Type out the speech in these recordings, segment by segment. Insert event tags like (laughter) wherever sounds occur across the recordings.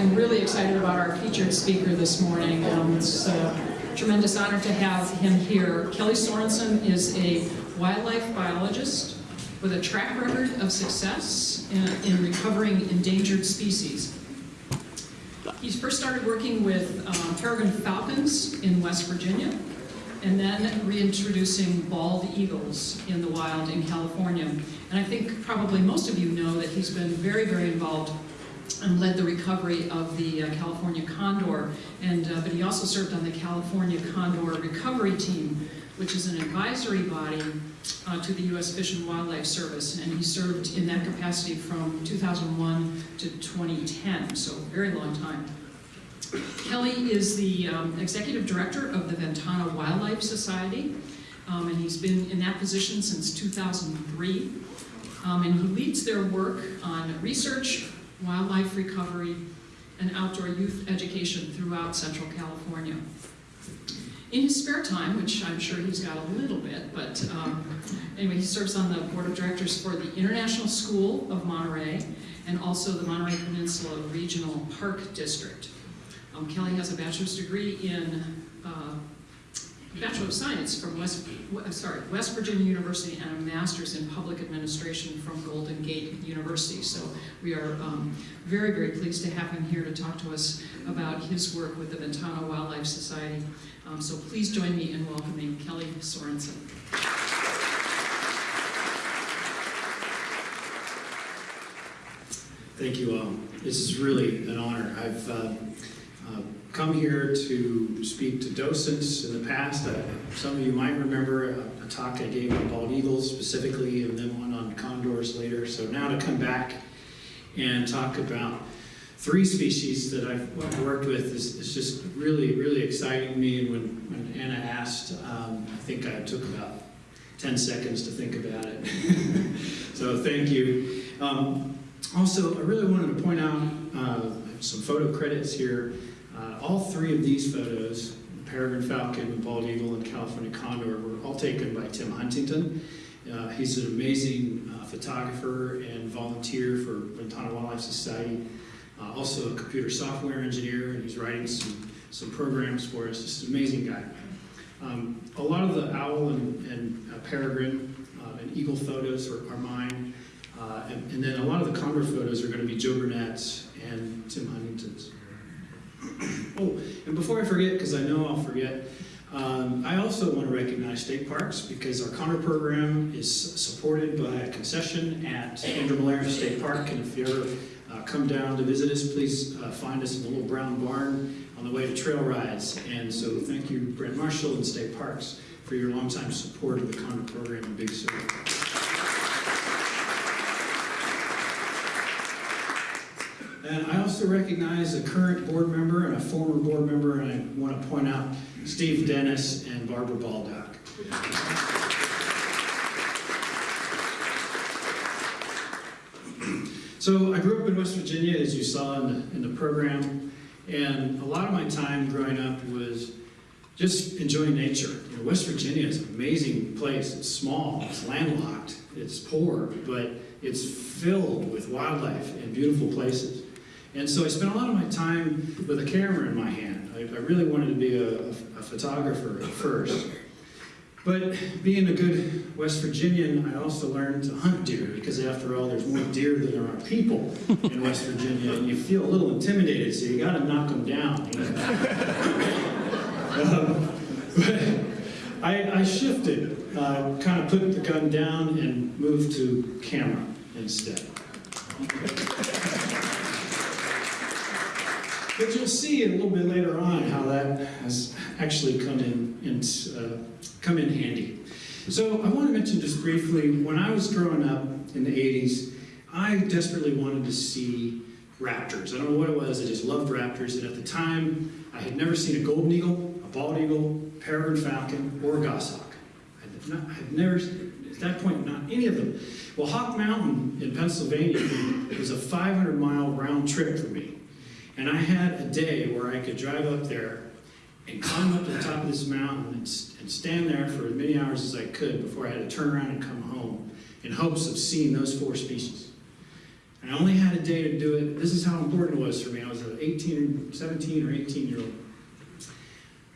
I'm really excited about our featured speaker this morning. Um, It's a tremendous honor to have him here. Kelly Sorensen is a wildlife biologist with a track record of success in in recovering endangered species. He first started working with um, peregrine falcons in West Virginia, and then reintroducing bald eagles in the wild in California. And I think probably most of you know that he's been very, very involved and led the recovery of the uh, California condor. And, uh, but he also served on the California Condor Recovery Team, which is an advisory body uh, to the U.S. Fish and Wildlife Service. And he served in that capacity from 2001 to 2010, so a very long time. Kelly is the um, executive director of the Ventana Wildlife Society, um, and he's been in that position since 2003. Um, and he leads their work on research, wildlife recovery, and outdoor youth education throughout Central California. In his spare time, which I'm sure he's got a little bit, but um, anyway, he serves on the board of directors for the International School of Monterey and also the Monterey Peninsula Regional Park District. Um, Kelly has a bachelor's degree in uh, Bachelor of Science from West, sorry, West Virginia University and a master's in public administration from Golden Gate University. So we are um, very, very pleased to have him here to talk to us about his work with the Ventana Wildlife Society. Um, so please join me in welcoming Kelly Sorensen. Thank you all. This is really an honor. I've uh, come here to speak to docents in the past. Uh, Some of you might remember a, a talk I gave on bald eagles specifically, and then one on condors later. So now to come back and talk about three species that I've worked with is, is just really, really exciting to me. And when, when Anna asked, um, I think I took about 10 seconds to think about it. (laughs) so thank you. Um, also, I really wanted to point out uh, some photo credits here. Uh, all three of these photos, Peregrine Falcon, Bald Eagle, and California Condor, were all taken by Tim Huntington. Uh, he's an amazing uh, photographer and volunteer for Ventana Wildlife Society. Uh, also a computer software engineer, and he's writing some, some programs for us. Just an amazing guy. Um, a lot of the owl and, and uh, peregrine uh, and eagle photos are, are mine. And, and then a lot of the condor photos are going to be Joe Burnett's and Tim Huntington's. Oh, and before I forget, because I know I'll forget, um, I also want to recognize state parks because our condor program is supported by a concession at Andrew Molera State Park. And if you ever uh, come down to visit us, please uh, find us in the little brown barn on the way to trail rides. And so thank you, Brent Marshall and State Parks, for your longtime support of the condor program in Big Sur. And I also recognize a current board member and a former board member, and I want to point out Steve Dennis and Barbara Baldock. So I grew up in West Virginia, as you saw in the, in the program, and a lot of my time growing up was just enjoying nature. You know, West Virginia is an amazing place. It's small, it's landlocked, it's poor, but it's filled with wildlife and beautiful places. And so I spent a lot of my time with a camera in my hand. I, I really wanted to be a, a photographer at first. But being a good West Virginian, I also learned to hunt deer because after all, there's more deer than there are people in West Virginia, and you feel a little intimidated, so you got to knock them down. You know? um, but I, I shifted, uh, kind of put the gun down and moved to camera instead. But you'll see a little bit later on how that has actually come in, in uh, come in handy. So I want to mention just briefly, when I was growing up in the 80s, I desperately wanted to see raptors. I don't know what it was, I just loved raptors, and at the time, I had never seen a golden eagle, a bald eagle, peregrine falcon, or a goshawk. I had, not, I had never, at that point, not any of them. Well, Hawk Mountain in Pennsylvania was a 500 mile round trip for me. And I had a day where I could drive up there and climb up to the top of this mountain and, and, stand there for as many hours as I could before I had to turn around and come home in hopes of seeing those four species. And I only had a day to do it. This is how important it was for me. I was an 18, 17 or 18 year old.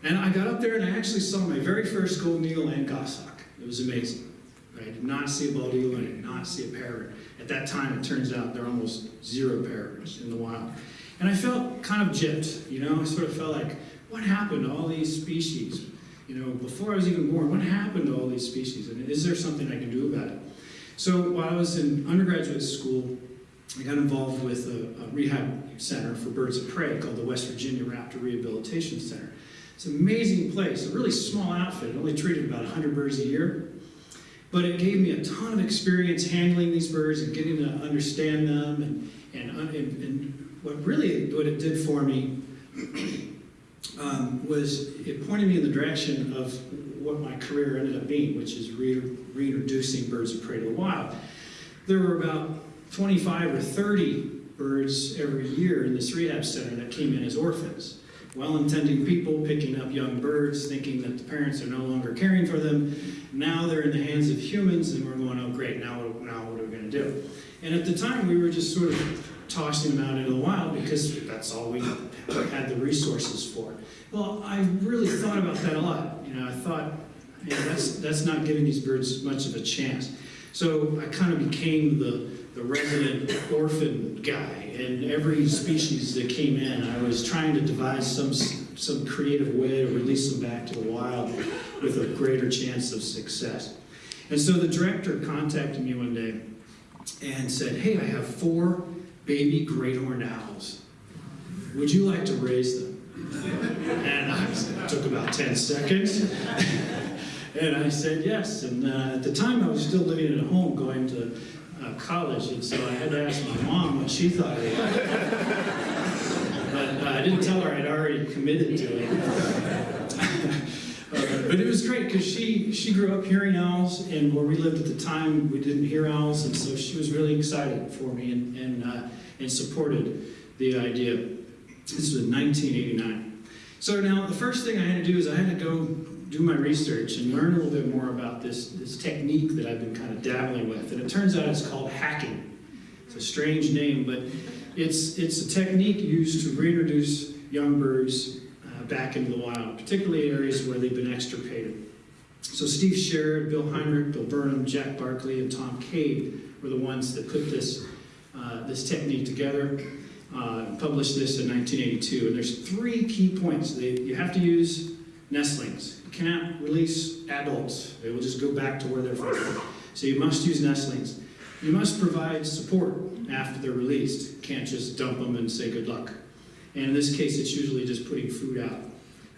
And I got up there and I actually saw my very first golden eagle and goshawk. It was amazing. I did not see a bald eagle and I did not see a parrot. At that time, it turns out there are almost zero parrots in the wild. And I felt kind of gypped, you know, I sort of felt like, what happened to all these species? You know, before I was even born, what happened to all these species? And is there something I can do about it? So while I was in undergraduate school, I got involved with a, a rehab center for birds of prey called the West Virginia Raptor Rehabilitation Center. It's an amazing place, a really small outfit. It only treated about 100 birds a year. But it gave me a ton of experience handling these birds and getting to understand them. And, and, and, and what really what it did for me (clears throat) um, was it pointed me in the direction of what my career ended up being, which is re reintroducing birds of prey to the wild. There were about 25 or 30 birds every year in this rehab center that came in as orphans. Well-intending people picking up young birds, thinking that the parents are no longer caring for them. Now they're in the hands of humans, and we're going, oh great, now now what are we going to do? And at the time, we were just sort of tossing them out into the wild because that's all we had the resources for. Well, I really thought about that a lot. You know, I thought, yeah, that's that's not giving these birds much of a chance. So I kind of became the the resident orphan guy, and every species that came in, I was trying to devise some some creative way to release them back to the wild with a greater chance of success. And so the director contacted me one day and said, "Hey, I have four baby great horned owls. Would you like to raise them?" And I took about 10 seconds. (laughs) and I said yes. And uh, at the time, I was still living at home, going to uh, college, and so I had to ask my mom what she thought of it. but uh, I didn't tell her I'd already committed to it. (laughs) But it was great because she she grew up hearing owls, and where we lived at the time, we didn't hear owls, and so she was really excited for me and and, uh, and supported the idea. This was 1989. So now the first thing I had to do is I had to go do my research and learn a little bit more about this, this technique that I've been kind of dabbling with. And it turns out it's called hacking. It's a strange name, but it's, it's a technique used to reintroduce young birds back into the wild, particularly in areas where they've been extirpated. So Steve Sherrod, Bill Heinrich, Bill Burnham, Jack Barclay, and Tom Cade were the ones that put this, uh, this technique together. Uh, published this in 1982, and there's three key points. They, you have to use nestlings. You cannot release adults. They will just go back to where they're from. So you must use nestlings. You must provide support after they're released. You can't just dump them and say good luck. And in this case, it's usually just putting food out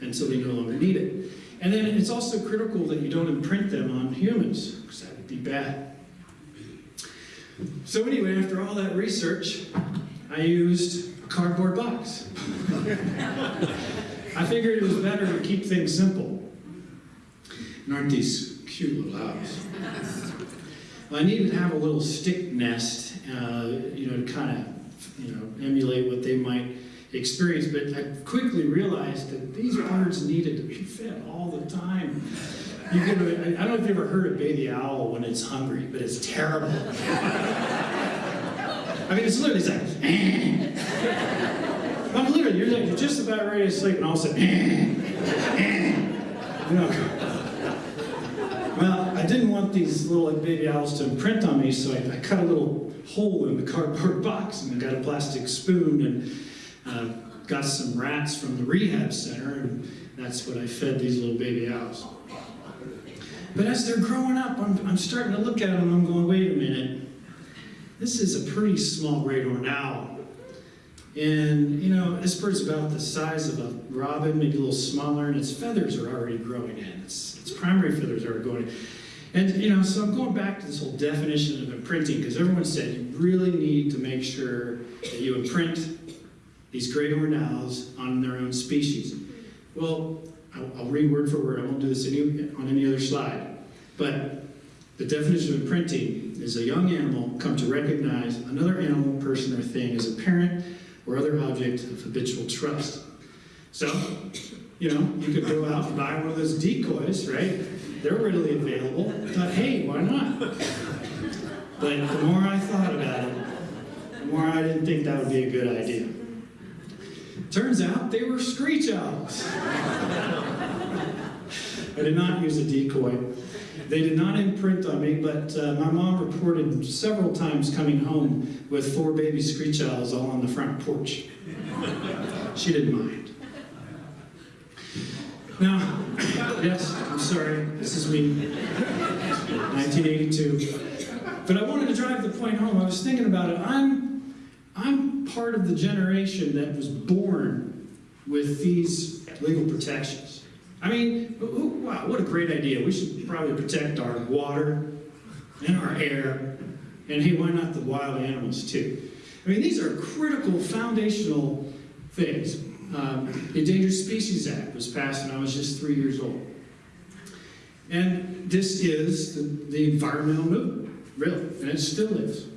until they no longer need it. And then it's also critical that you don't imprint them on humans, because that would be bad. So anyway, after all that research, I used a cardboard box. (laughs) I figured it was better to keep things simple. And aren't these cute little owls? I needed to have a little stick nest, uh, you know, to kind of, you know, emulate what they might experience. But I quickly realized that these birds needed to be fed all the time. You I don't know if you've ever heard a baby owl when it's hungry, but it's terrible. I mean, it's literally like, eh. (laughs) I'm literally, you're, like, you're just about ready to sleep, and all of a sudden, eh, (laughs) eh. You know. Well, I didn't want these little baby owls to imprint on me, so I, I, cut a little hole in the cardboard box, and I got a plastic spoon, and uh, got some rats from the rehab center, and that's what I fed these little baby owls. But as they're growing up, I'm, I'm starting to look at them, I'm going, wait a minute. This is a pretty small great horned owl. And, you know, this bird's about the size of a robin, maybe a little smaller, and its feathers are already growing in. Its, its primary feathers are going in. And, you know, so I'm going back to this whole definition of imprinting, because everyone said you really need to make sure that you imprint these great owls on their own species. Well, I'll, I'll read word for word. I won't do this any, on any other slide. But the definition of imprinting is a young animal come to recognize another animal, person, or thing as a parent or other object of habitual trust. So, you know, you could go out and buy one of those decoys, right? They're readily available. I thought, hey, why not? But the more I thought about it, the more I didn't think that would be a good idea. Turns out they were screech owls. I did not use a decoy. They did not imprint on me, but uh, my mom reported several times coming home with four baby screech owls all on the front porch. She didn't mind. Now, yes, I'm sorry, this is me, 1982. But I wanted to drive the point home. I was thinking about it. I'm, I'm part of the generation that was born with these legal protections. I mean, wow, what a great idea. We should probably protect our water and our air, and hey, why not the wild animals too? I mean, these are critical, foundational things. Um, the Endangered Species Act was passed when I was just three years old. And this is the, the environmental movement, really, and it still is.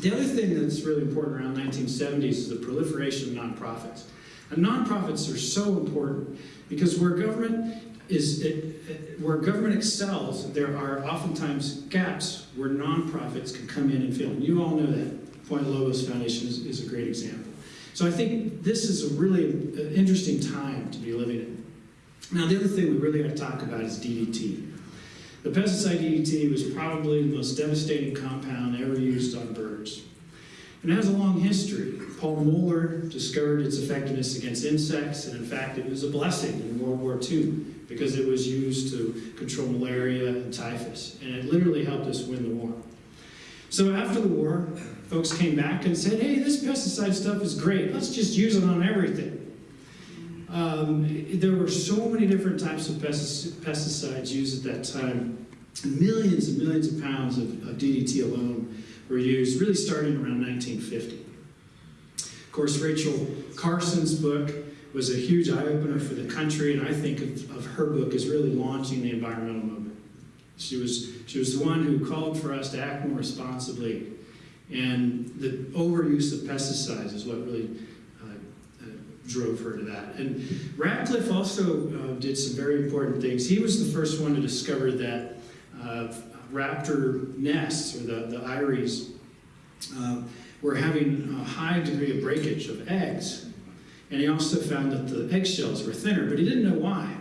The other thing that's really important around 1970s is the proliferation of nonprofits. And nonprofits are so important because where government is, it, where government excels, there are oftentimes gaps where nonprofits can come in and fill. And you all know that. Point Lobos Foundation is, is a great example. So I think this is a really uh, interesting time to be living in. Now, the other thing we really got to talk about is DDT. The pesticide DDT was probably the most devastating compound ever used on birds. And it has a long history. Paul Müller discovered its effectiveness against insects, and in fact, it was a blessing in World War II because it was used to control malaria and typhus, and it literally helped us win the war. So after the war, folks came back and said, hey, this pesticide stuff is great. Let's just use it on everything. Um, there were so many different types of pesticides used at that time. Millions and millions of pounds of, of DDT alone were used, really starting around 1950. Of course, Rachel Carson's book was a huge eye opener for the country, and I think of, of her book as really launching the environmental movement. She was, she was the one who called for us to act more responsibly, and the overuse of pesticides is what really drove her to that. And Ratcliffe also uh, did some very important things. He was the first one to discover that uh, raptor nests, or the, the eyries, uh, were having a high degree of breakage of eggs. And he also found that the eggshells were thinner, but he didn't know why.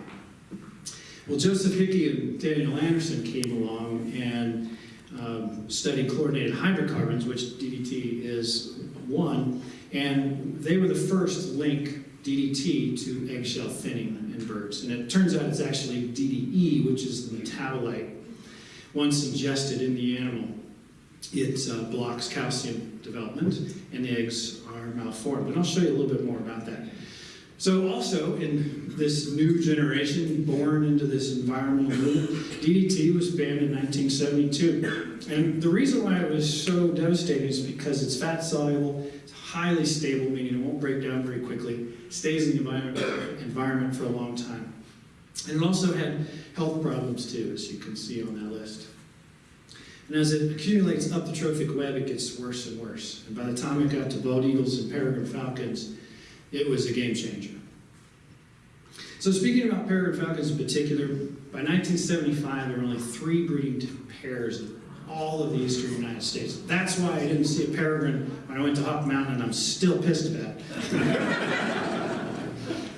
Well, Joseph Hickey and Daniel Anderson came along and um, studied chlorinated hydrocarbons, which DDT is one, and they were the first to link DDT to eggshell thinning in birds. And it turns out it's actually DDE, which is the metabolite. Once ingested in the animal, it uh, blocks calcium development, and the eggs are malformed. But I'll show you a little bit more about that. So also in this new generation, born into this environmental movement, DDT was banned in 1972. And the reason why it was so devastating is because it's fat soluble, highly stable, meaning it won't break down very quickly, stays in the environment, for a long time. And it also had health problems too, as you can see on that list. And as it accumulates up the trophic web, it gets worse and worse. And by the time it got to bald eagles and peregrine falcons, it was a game changer. So speaking about peregrine falcons in particular, by 1975 there were only three breeding pairs all of the eastern United States. That's why I didn't see a peregrine when I went to Hawk Mountain, and I'm still pissed about it.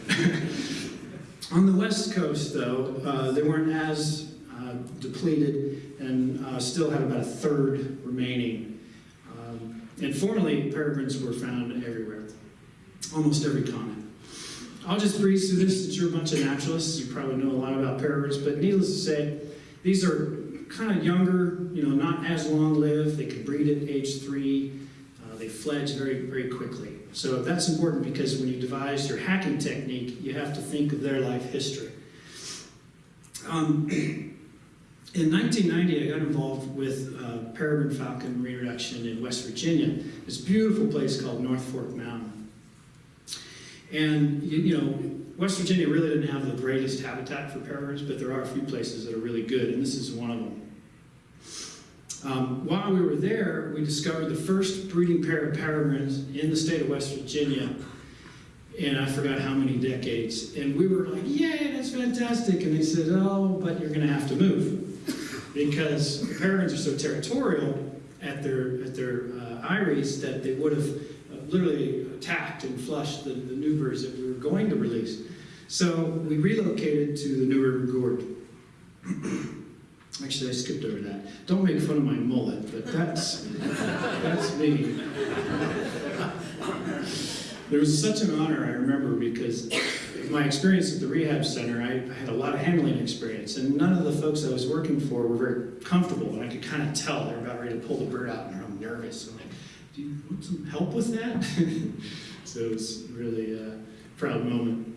(laughs) On the west coast, though, uh, they weren't as uh, depleted and uh, still had about a third remaining. Um, and formerly, peregrines were found everywhere, almost every continent. I'll just breeze through this since you're a bunch of naturalists. You probably know a lot about peregrines, but needless to say, these are kind of younger, you know, not as long lived. They can breed at age three. Uh, they fledge very, very quickly. So that's important because when you devise your hacking technique, you have to think of their life history. Um, (clears throat) in 1990, I got involved with uh, peregrine falcon reintroduction in West Virginia, this beautiful place called North Fork Mountain. And, you, you know, West Virginia really didn't have the greatest habitat for peregrines, but there are a few places that are really good, and this is one of them. Um, while we were there, we discovered the first breeding pair of peregrines in the state of West Virginia and I forgot how many decades. And we were like, yay, that's fantastic. And they said, oh, but you're going to have to move because peregrines are so territorial at their, at their uh, eyries that they would have literally attacked and flushed the, the new birds that we were going to release. So we relocated to the New River Gorge. Actually, I skipped over that. Don't make fun of my mullet, but that's, that's me. There was such an honor, I remember, because my experience at the rehab center, I, I had a lot of handling experience, and none of the folks I was working for were very comfortable, and I could kind of tell they were about ready to pull the bird out, and I'm nervous. I'm like, do you want some help with that? (laughs) so it was really a proud moment.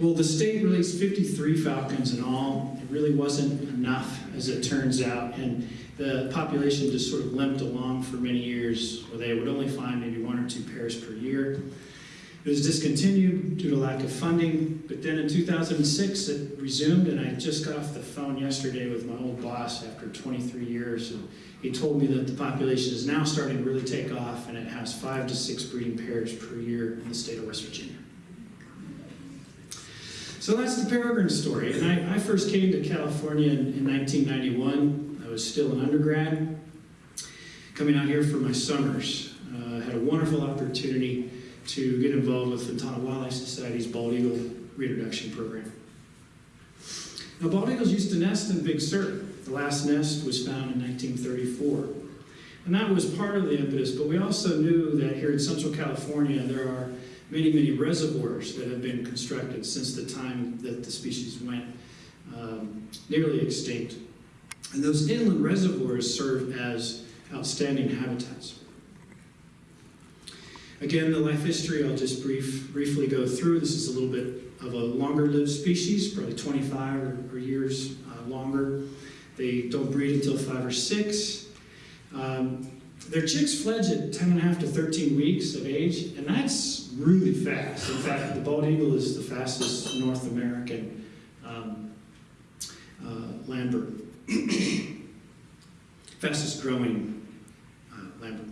Well, the state released 53 falcons in all. It really wasn't enough, as it turns out, and the population just sort of limped along for many years, where they would only find maybe one or two pairs per year. It was discontinued due to lack of funding, but then in 2006 it resumed, and I just got off the phone yesterday with my old boss after 23 years, and he told me that the population is now starting to really take off, and it has five to six breeding pairs per year in the state of West Virginia. So that's the peregrine story, and I, I first came to California in, in 1991. I was still an undergrad, coming out here for my summers. Uh, had a wonderful opportunity to get involved with the Ventana Wildlife Society's bald eagle reintroduction program. Now, bald eagles used to nest in Big Sur. The last nest was found in 1934. And that was part of the impetus, but we also knew that here in Central California there are many, many reservoirs that have been constructed since the time that the species went um, nearly extinct. And those inland reservoirs serve as outstanding habitats. Again, the life history I'll just brief, briefly go through. This is a little bit of a longer lived species, probably 25 or, or years uh, longer. They don't breed until five or six. Um, their chicks fledge at 10 and a half to 13 weeks of age, and that's really fast. In fact, the bald eagle is the fastest North American um, uh, land bird. (coughs) fastest growing uh, land bird.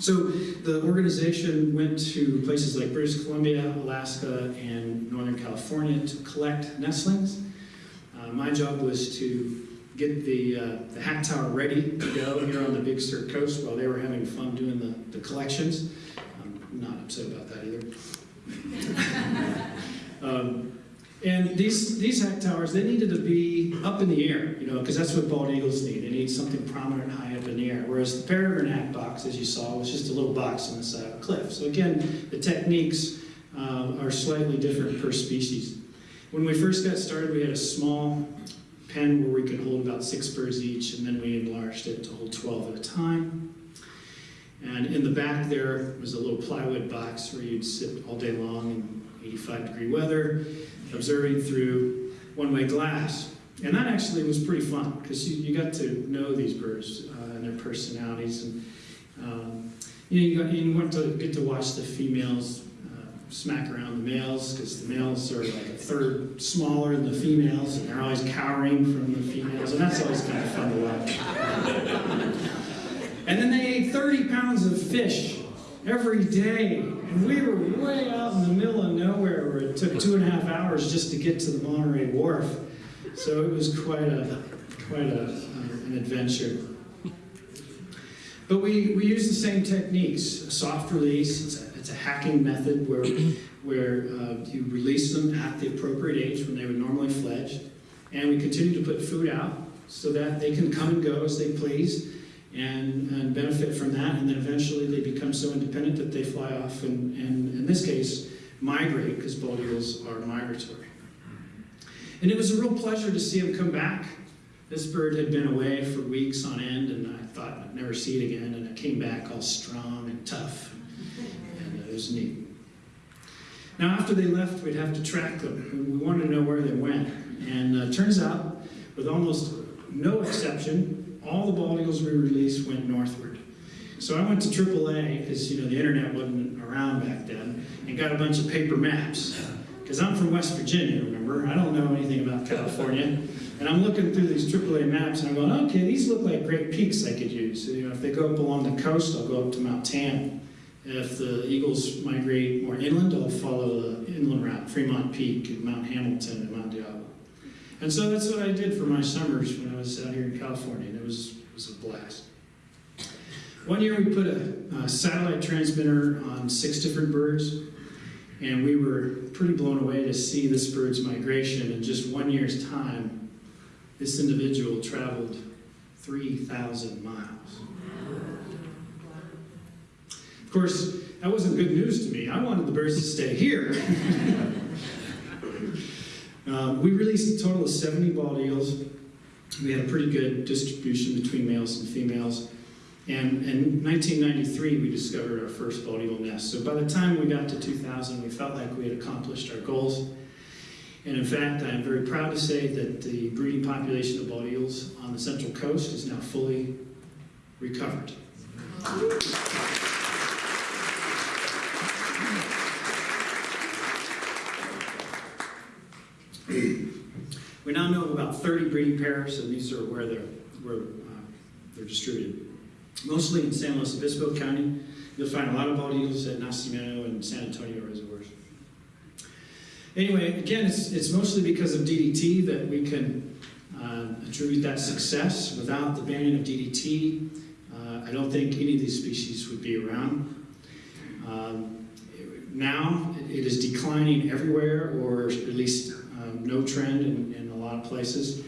So the organization went to places like British Columbia, Alaska, and Northern California to collect nestlings. Uh, my job was to get the, uh, the hack tower ready to go here on the Big Sur coast while they were having fun doing the, the collections. I'm not upset about that either. (laughs) um, and these, these hack towers, they needed to be up in the air, you know, because that's what bald eagles need. They need something prominent high up in the air. Whereas the peregrine hack box, as you saw, was just a little box on the side of a cliff. So again, the techniques uh, are slightly different per species. When we first got started, we had a small pen where we could hold about six birds each, and then we enlarged it to hold 12 at a time. And in the back there was a little plywood box where you'd sit all day long in 85 degree weather, observing through one-way glass. And that actually was pretty fun because you, you got to know these birds uh, and their personalities. And um, you, know, you, got, you want to get to watch the females smack around the males because the males are like a third smaller than the females and they're always cowering from the females. And that's always kind of fun to watch. and then they ate 30 pounds of fish every day. And we were way out in the middle of nowhere where it took two and a half hours just to get to the Monterey Wharf. So it was quite a quite a, uh, an adventure. But we, we use the same techniques. Soft release, it's a, hacking method where, (clears throat) where uh, you release them at the appropriate age when they would normally fledge. And we continue to put food out so that they can come and go as they please and, and benefit from that. And then eventually they become so independent that they fly off and, and in this case, migrate because bald eagles are migratory. And it was a real pleasure to see him come back. This bird had been away for weeks on end, and I thought I'd never see it again. And it came back all strong and tough, was neat. Now, after they left, we'd have to track them. We wanted to know where they went. And uh, turns out, with almost no exception, all the bald eagles we released went northward. So I went to AAA, because you know the internet wasn't around back then, and got a bunch of paper maps. Because I'm from West Virginia, remember? I don't know anything about California. And I'm looking through these AAA maps and I'm going, okay, these look like great peaks I could use. So, you know, if they go up along the coast, I'll go up to Mount Tam. If the eagles migrate more inland, I'll follow the inland route, Fremont Peak and Mount Hamilton and Mount Diablo. And so that's what I did for my summers when I was out here in California, and it was, it was a blast. One year we put a, a satellite transmitter on six different birds, and we were pretty blown away to see this bird's migration. In just one year's time, this individual traveled 3,000 miles. Of course, that wasn't good news to me. I wanted the birds to stay here. (laughs) Um, we released a total of 70 bald eagles. We had a pretty good distribution between males and females. And in 1993, we discovered our first bald eagle nest. So by the time we got to 2000, we felt like we had accomplished our goals. And in fact, I am very proud to say that the breeding population of bald eagles on the Central Coast is now fully recovered. We now know of about 30 breeding pairs, and these are where they're, where, uh, they're distributed. Mostly in San Luis Obispo County. You'll find a lot of bald eagles at Nacimiento and San Antonio reservoirs. Anyway, again, it's, it's mostly because of DDT that we can uh, attribute that success. Without the banning of DDT, uh, I don't think any of these species would be around. Um, now, it is declining everywhere, or at least um, no trend in, in a lot of places.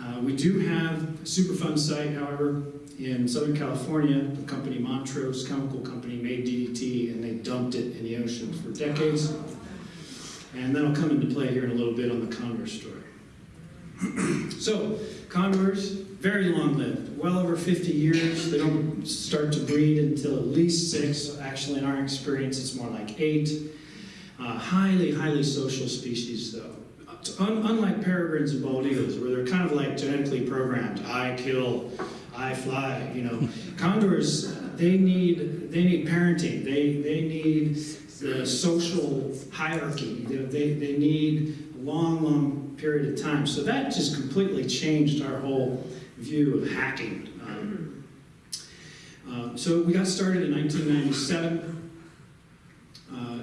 Uh, we do have a Superfund site, however, in Southern California. The company Montrose Chemical Company made DDT and they dumped it in the ocean for decades. And that'll come into play here in a little bit on the condor story. (clears throat) so, condors, very long lived, well over 50 years. They don't start to breed until at least six. Actually, in our experience, it's more like eight. Uh, highly, highly social species, though. Un unlike peregrines and bald eagles, where they're kind of like genetically programmed, I kill, I fly, you know. (laughs) Condors, they need, they need parenting. They, they need the social hierarchy. They, they, need a long, long period of time. So that just completely changed our whole view of hacking. Um, uh, so we got started in 1997 uh,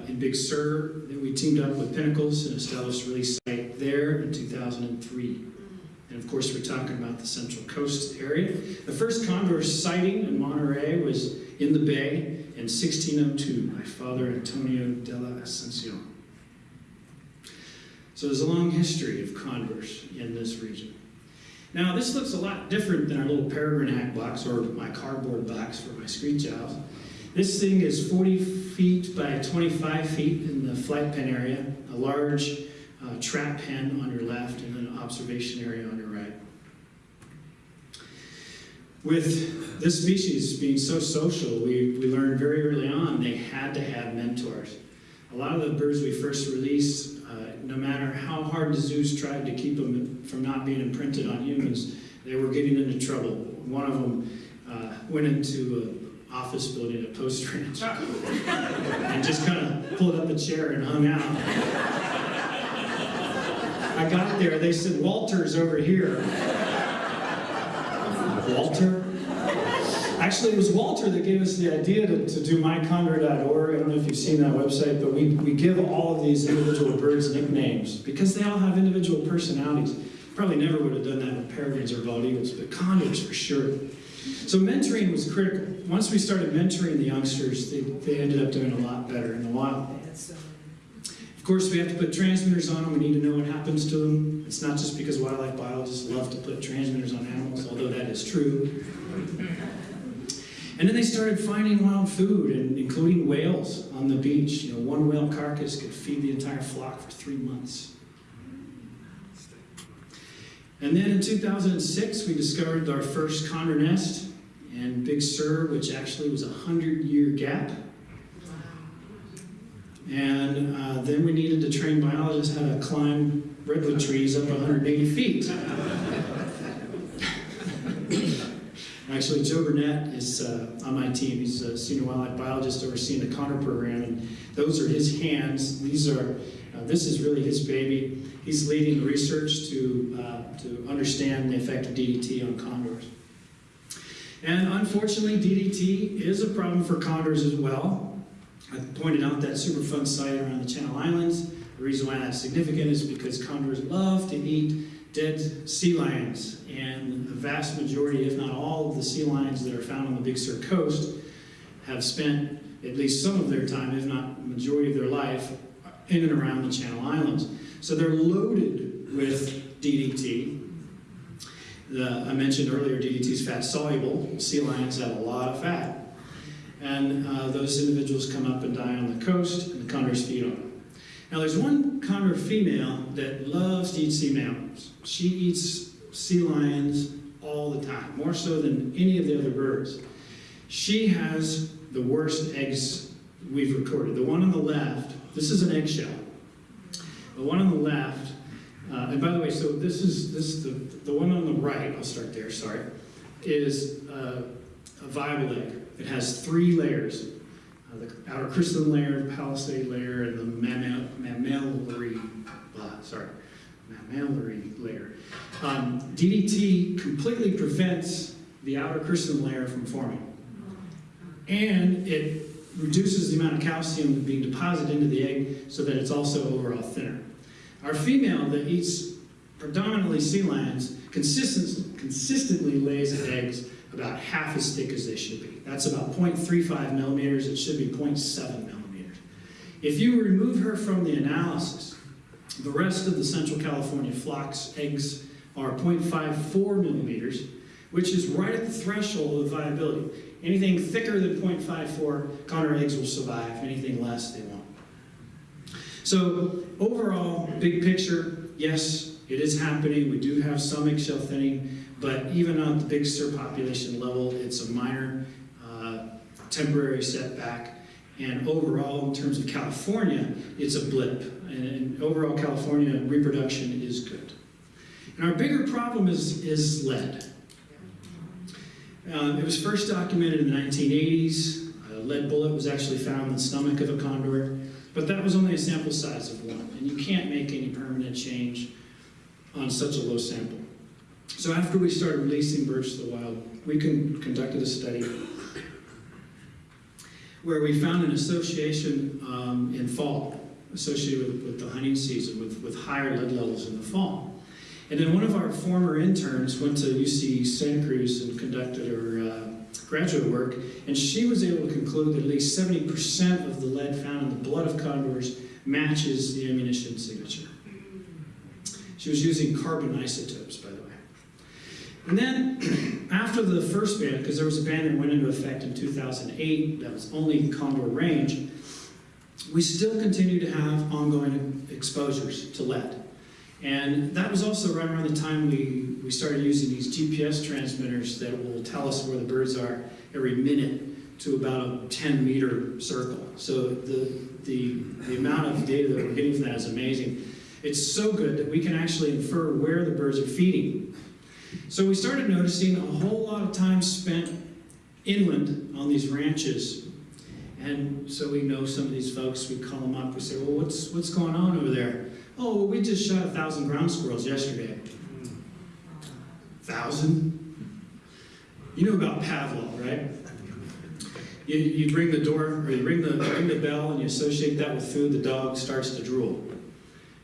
in Big Sur. Then we teamed up with Pinnacles and established a release site there in 2003. And of course, we're talking about the Central Coast area. The first condor sighting in Monterey was in the bay in 1602 by Father Antonio de la Ascension. So there's a long history of condors in this region. Now, this looks a lot different than our little peregrine hack box or my cardboard box for my screech owls. This thing is 40 feet by 25 feet in the flight pen area, a large uh, trap pen on your left, and an observation area on your right. With this species being so social, we, we learned very early on they had to have mentors. A lot of the birds we first released, uh, no matter how hard the zoos tried to keep them from not being imprinted on humans, they were getting into trouble. One of them uh, went into an office building at Post Ranch and just kind of pulled up a chair and hung out. I got there, they said, Walter's over here. Walter? Actually, it was Walter that gave us the idea to, to do mycondor.org. I don't know if you've seen that website, but we, we give all of these individual birds nicknames because they all have individual personalities. Probably never would have done that with peregrines or bald eagles, but condors for sure. So mentoring was critical. Once we started mentoring the youngsters, they, they ended up doing a lot better in the wild. Of course, we have to put transmitters on them. We need to know what happens to them. It's not just because wildlife biologists love to put transmitters on animals, although that is true. And then they started finding wild food, and including whales on the beach. You know, one whale carcass could feed the entire flock for three months. And then in 2006, we discovered our first condor nest in Big Sur, which actually was a 100-year gap. And uh, then we needed to train biologists how to climb redwood trees up 180 feet. (laughs) Actually, Joe Burnett is uh, on my team. He's a senior wildlife biologist overseeing the Condor program, and those are his hands. These are, uh, this is really his baby. He's leading the research to, uh, to understand the effect of DDT on condors. And unfortunately, DDT is a problem for condors as well. I pointed out that Superfund site around the Channel Islands. The reason why that's significant is because condors love to eat dead sea lions, and the vast majority, if not all, of the sea lions that are found on the Big Sur coast have spent at least some of their time, if not majority of their life, in and around the Channel Islands. So they're loaded with DDT. The, I mentioned earlier, DDT is fat soluble. Sea lions have a lot of fat. And uh, those individuals come up and die on the coast, and the condors feed on them. Now, there's one condor female that loves to eat sea mammals. She eats sea lions all the time, more so than any of the other birds. She has the worst eggs we've recorded. The one on the left, this is an eggshell. The one on the left, uh, and by the way, so this is this the the one on the right. I'll start there. Sorry, is uh, a viable egg. It has three layers: uh, the outer crystalline layer, the palisade layer, and the mammal, mammillary. Sorry, mammillary layer. Um, DDT completely prevents the outer crystalline layer from forming, and it reduces the amount of calcium being deposited into the egg so that it's also overall thinner. Our female that eats predominantly sea lions consistent, consistently lays eggs about half as thick as they should be. That's about 0.35 millimeters. It should be 0.7 millimeters. If you remove her from the analysis, the rest of the Central California flock's eggs are 0.54 millimeters, which is right at the threshold of viability. Anything thicker than 0.54, condor eggs will survive. Anything less, they won't. So overall, big picture, yes, it is happening. We do have some eggshell thinning, but even on the Big Sur population level, it's a minor uh, temporary setback. And overall, in terms of California, it's a blip. And, and overall, California reproduction is good. And our bigger problem is, is lead. Um, it was first documented in the 1980s. A lead bullet was actually found in the stomach of a condor, but that was only a sample size of one, and you can't make any permanent change on such a low sample. So after we started releasing birds to the wild, we con conducted a study where we found an association um, in fall associated with, with the hunting season with, with higher lead levels in the fall. And then one of our former interns went to UC Santa Cruz and conducted uh, graduate work, and she was able to conclude that at least 70% of the lead found in the blood of condors matches the ammunition signature. She was using carbon isotopes, by the way. And then, (clears throat) after the first ban, because there was a ban that went into effect in 2008 that was only condor range, we still continue to have ongoing exposures to lead. And that was also right around the time we, we started using these GPS transmitters that will tell us where the birds are every minute to about a 10 meter circle. So the, the, the amount of data that we're getting from that is amazing. It's so good that we can actually infer where the birds are feeding. So we started noticing a whole lot of time spent inland on these ranches. And so we know some of these folks, we call them up, we say, well, what's, what's going on over there? Oh, we just shot a thousand ground squirrels yesterday. Thousand? You know about Pavlov, right? You, you ring the door, or you ring the, ring the bell, and you associate that with food, the dog starts to drool.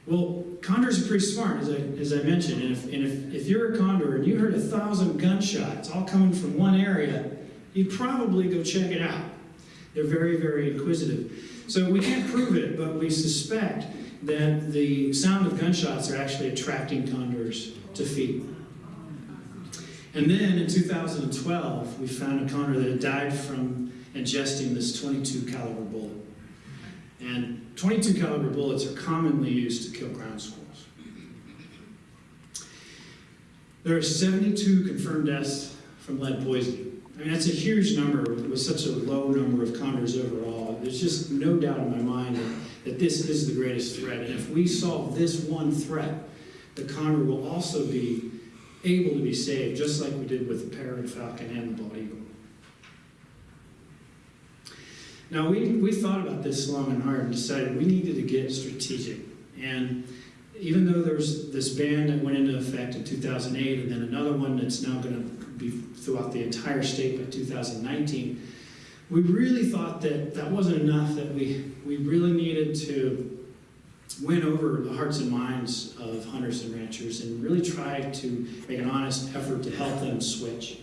Well, condors are pretty smart, as I, as I mentioned, and, if, and if, if you're a condor and you heard a thousand gunshots all coming from one area, you'd probably go check it out. They're very, very inquisitive. So we can't prove it, but we suspect that the sound of gunshots are actually attracting condors to feed. And then in 2012, we found a condor that had died from ingesting this 22 caliber bullet. And 22 caliber bullets are commonly used to kill ground squirrels. There are 72 confirmed deaths from lead poisoning. I mean, that's a huge number with such a low number of condors overall. There's just no doubt in my mind that, that this is the greatest threat. And if we solve this one threat, the condor will also be able to be saved, just like we did with the peregrine falcon and the bald eagle. Now, we, we thought about this long and hard and decided we needed to get strategic. And even though there's this ban that went into effect in 2008 and then another one that's now going to be throughout the entire state by 2019, we really thought that that wasn't enough, that we, we really needed to win over the hearts and minds of hunters and ranchers and really try to make an honest effort to help them switch.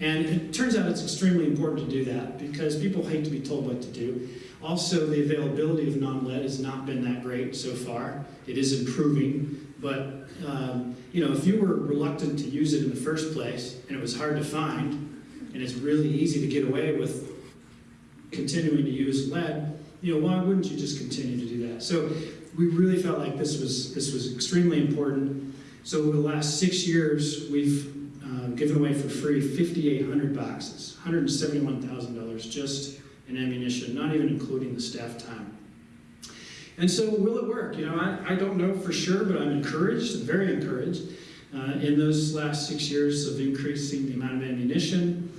And it turns out it's extremely important to do that because people hate to be told what to do. Also, the availability of non-lead has not been that great so far. It is improving, but um, you know, if you were reluctant to use it in the first place and it was hard to find, and it's really easy to get away with continuing to use lead, you know, why wouldn't you just continue to do that? So we really felt like this was this was extremely important. So over the last six years, we've uh, given away for free 5,800 boxes, $171,000 just in ammunition, not even including the staff time. And so, will it work? You know, I, I don't know for sure, but I'm encouraged, very encouraged. Uh, in those last six years of increasing the amount of ammunition,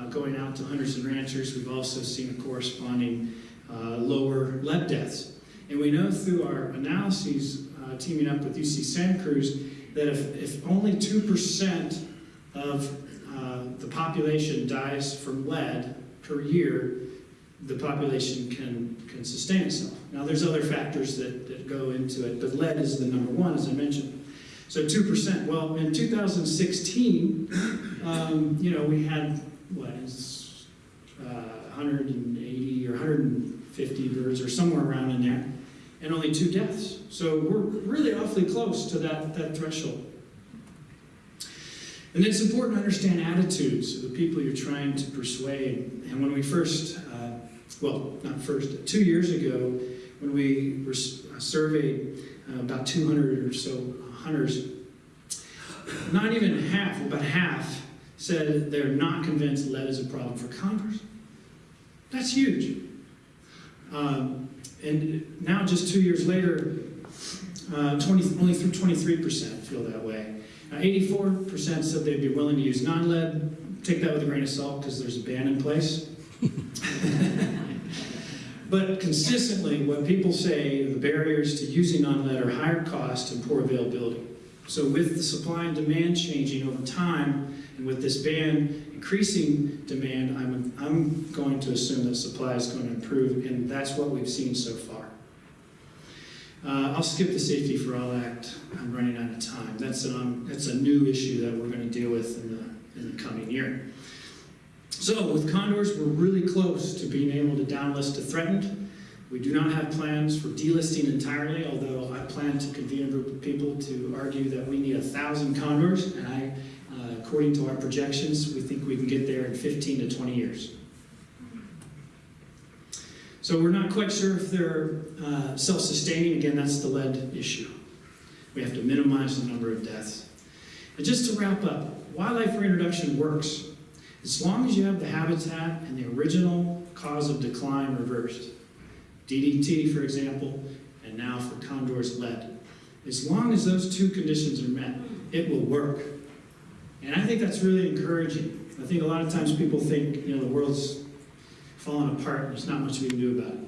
uh, going out to hunters and ranchers, we've also seen a corresponding uh, lower lead deaths. And we know through our analyses, uh, teaming up with UC Santa Cruz, that if, if only 2% of uh, the population dies from lead per year, the population can, can sustain itself. Now, there's other factors that, that go into it, but lead is the number one, as I mentioned. So 2%. Well, in 2016, um, you know, we had, what is uh, 180 or 150 birds or somewhere around in there, and only two deaths. So we're really awfully close to that, that threshold. And it's important to understand attitudes of the people you're trying to persuade. And when we first, uh, well, not first, two years ago, when we were surveyed uh, about 200 or so hunters, not even half, about half, said they're not convinced lead is a problem for condors. That's huge. Um, and now, just two years later, uh, 20, only 23% feel that way. Now, 84% said they'd be willing to use non-lead. Take that with a grain of salt because there's a ban in place. (laughs) but consistently, what people say, the barriers to using non-lead are higher cost and poor availability. So with the supply and demand changing over time, and with this ban increasing demand, I'm, I'm going to assume that supply is going to improve, and that's what we've seen so far. Uh, I'll skip the Safety for All Act. I'm running out of time. That's, an, um, that's a new issue that we're going to deal with in the, in the coming year. So with condors, we're really close to being able to downlist to threatened. We do not have plans for delisting entirely, although I plan to convene a group of people to argue that we need a thousand condors, and I, according to our projections, we think we can get there in 15 to 20 years. So we're not quite sure if they're uh, self-sustaining. Again, that's the lead issue. We have to minimize the number of deaths. And just to wrap up, wildlife reintroduction works as long as you have the habitat and the original cause of decline reversed. DDT, for example, and now for condors lead. As long as those two conditions are met, it will work. And I think that's really encouraging. I think a lot of times people think, you know, the world's falling apart and there's not much we can do about it.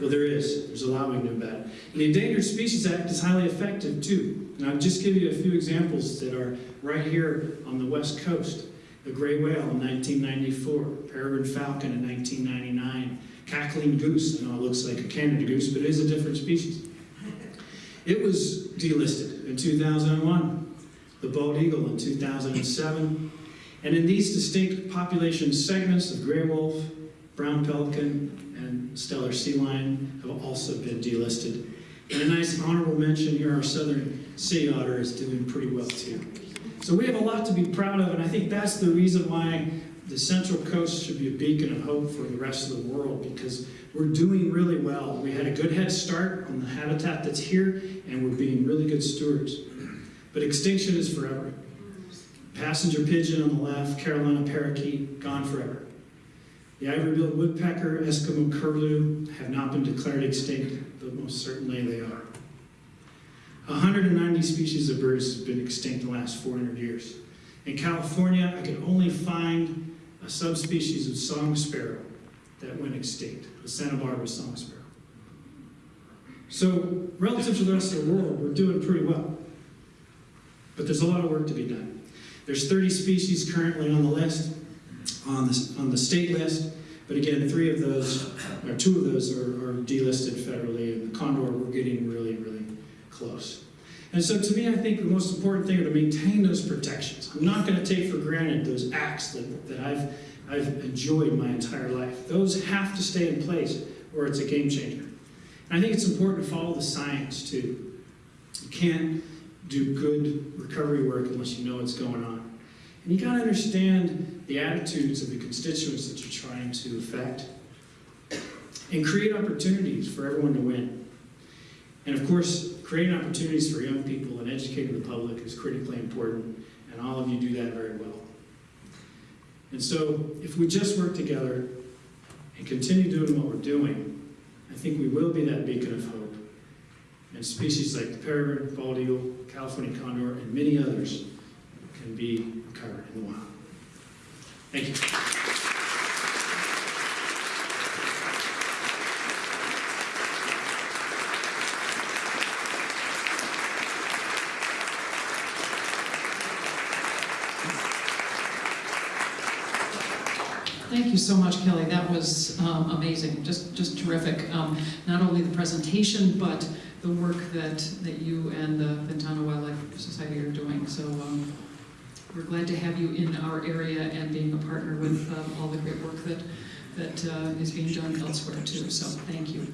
Well, there is. There's a lot we can do about it. And the Endangered Species Act is highly effective too. And I'll just give you a few examples that are right here on the west coast. The gray whale in 1994, peregrine falcon in 1999, cackling goose. I know it looks like a Canada goose, but it is a different species. It was delisted in 2001, the bald eagle in 2007, and in these distinct population segments the gray wolf, brown pelican, and Steller sea lion have also been delisted. And a nice honorable mention here, our southern sea otter is doing pretty well too. So we have a lot to be proud of, and I think that's the reason why the Central Coast should be a beacon of hope for the rest of the world because we're doing really well. We had a good head start on the habitat that's here, and we're being really good stewards. But extinction is forever. Passenger pigeon on the left, Carolina parakeet, gone forever. The ivory-billed woodpecker, Eskimo curlew have not been declared extinct, but most certainly they are. 190 species of birds have been extinct in the last 400 years. In California, I could only find a subspecies of song sparrow that went extinct, the Santa Barbara song sparrow. So, relative to the rest of the world, we're doing pretty well. But there's a lot of work to be done. There's 30 species currently on the list, on the, on the state list. But again, three of those, or two of those are, are delisted federally, and the Condor, we're getting really, really close. And so to me, I think the most important thing are to maintain those protections. I'm not gonna take for granted those acts that, that I've, I've enjoyed my entire life. Those have to stay in place, or it's a game changer. And I think it's important to follow the science too. You can't do good recovery work unless you know what's going on. And you gotta understand the attitudes of the constituents that you're trying to affect and create opportunities for everyone to win. And of course, creating opportunities for young people and educating the public is critically important, and all of you do that very well. And so, if we just work together and continue doing what we're doing, I think we will be that beacon of hope. And species like the peregrine, bald eagle, California condor, and many others can be recovered in the wild. Thank you. Thank you so much, Kelly. That was um, amazing, just, just terrific. Um, Not only the presentation, but the work that, that you and the Ventana Wildlife Society are doing. So um, we're glad to have you in our area and being a partner with um, all the great work that, that uh, is being done elsewhere too. So thank you.